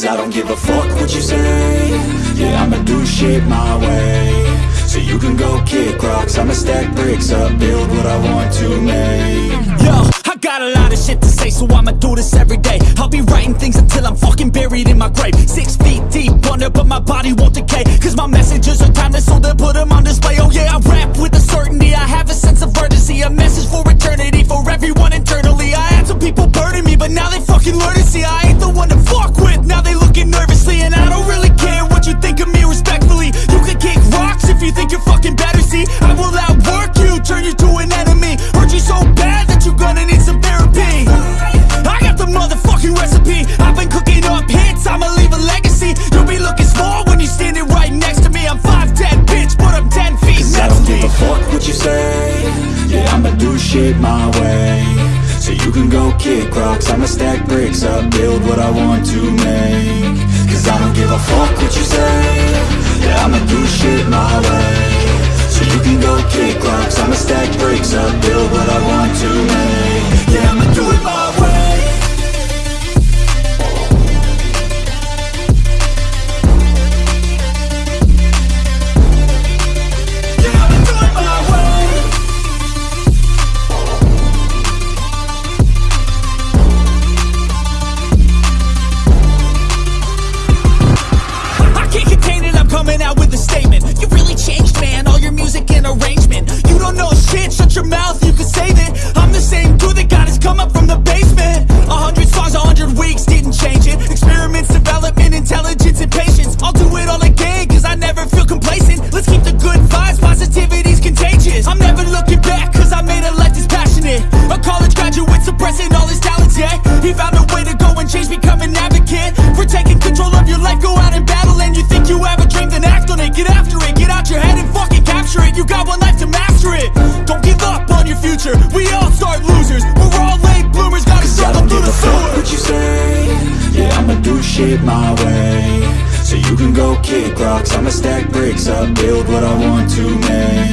Cause I don't give a fuck what you say Yeah, I'ma do shit my way So you can go kick rocks I'ma stack bricks up Build what I want to make Yo, I got a lot of shit to say, so I'ma do this every day. I'll be writing things until I'm fucking buried in my grave. Six feet deep under, but my body won't decay. Cause my messages are timeless, so they'll put them on display. Oh yeah, I rap I'ma do shit my way. So you can go kick rocks. I'ma stack bricks up Build what I want to make. Cause I don't give a fuck what you say. Yeah, I'ma do shit my way coming out with a statement. You really changed, man, all your music and arrangement. You don't know shit, shut your mouth, you can save it. I'm the same dude that got his come up from the basement. A hundred songs, a hundred weeks, didn't change it. Experiments, development, intelligence, and patience. I'll do it all again, cause I never feel complacent. Let's keep the good vibes, positivity's contagious. I'm never looking back, cause I made a life that's passionate. A college graduate suppressing all his talents, yeah. He found a way to go and change, become an advocate. For taking control of your life, go out and battle Get after it, get out your head and fucking capture it. You got one life to master it. Don't give up on your future. We all start losers. We're all late bloomers, gotta Cause I struggle don't through the sewer what you say. Yeah, I'ma do shit my way. So you can go kick rocks. I'ma stack bricks up Build what I want to make